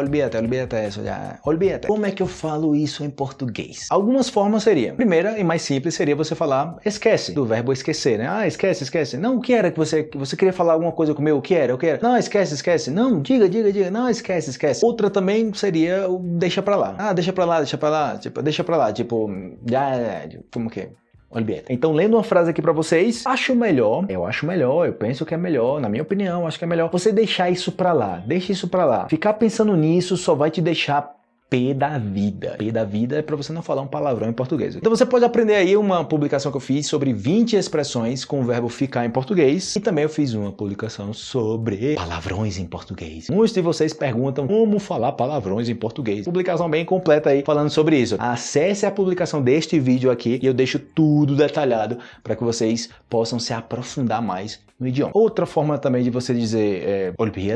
Olvídate, olvídate isso já. Olvídate. Como é que eu falo isso em português? Algumas formas seriam. Primeira e mais simples seria você falar esquece, do verbo esquecer, né? Ah, esquece, esquece. Não, o que era que você, você queria falar alguma coisa comigo? O que era? O que era? Não, esquece, esquece. Não, diga, diga, diga. Não, esquece, esquece. Outra também seria o deixa pra lá. Ah, deixa pra lá, deixa pra lá. Tipo, deixa pra lá. Tipo, já, como que? Olvídate. Então, lendo uma frase aqui pra vocês, acho melhor, eu acho melhor, eu penso que é melhor, na minha opinião, acho que é melhor você deixar isso pra lá, deixa isso pra lá. Ficar pensando nisso só vai te deixar P da vida. P da vida é para você não falar um palavrão em português. Então você pode aprender aí uma publicação que eu fiz sobre 20 expressões com o verbo ficar em português e também eu fiz uma publicação sobre palavrões em português. Muitos de vocês perguntam como falar palavrões em português. Publicação bem completa aí falando sobre isso. Acesse a publicação deste vídeo aqui e eu deixo tudo detalhado para que vocês possam se aprofundar mais no idioma. Outra forma também de você dizer é,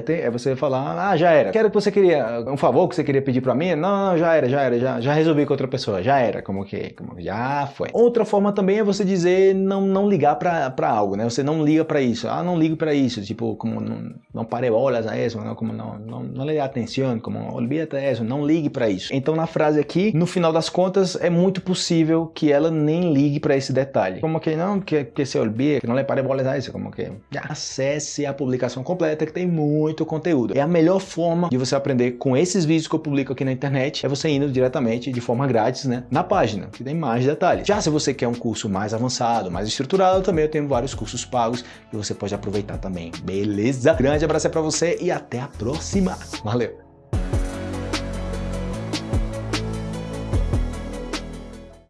é você falar, ah, já era. Quero que você queria, um favor que você queria pedir para mim? Não, não, já era, já era, já, já resolvi com outra pessoa, já era, como que, como já foi. Outra forma também é você dizer não, não ligar para algo, né? Você não liga para isso, ah, não ligo para isso, tipo, como não, não pare bolas a isso, como não, não, não lhe dê atenção, como olvídate isso, não ligue para isso. Então na frase aqui, no final das contas, é muito possível que ela nem ligue para esse detalhe. Como que não, que, que se olvide, que não lhe pare bolas a isso, como que acesse a publicação completa que tem muito conteúdo. É a melhor forma de você aprender com esses vídeos que eu publico aqui na internet, é você indo diretamente de forma grátis, né, na página, que tem mais detalhes. Já se você quer um curso mais avançado, mais estruturado, também eu tenho vários cursos pagos que você pode aproveitar também, beleza? Grande abraço para você e até a próxima. Valeu!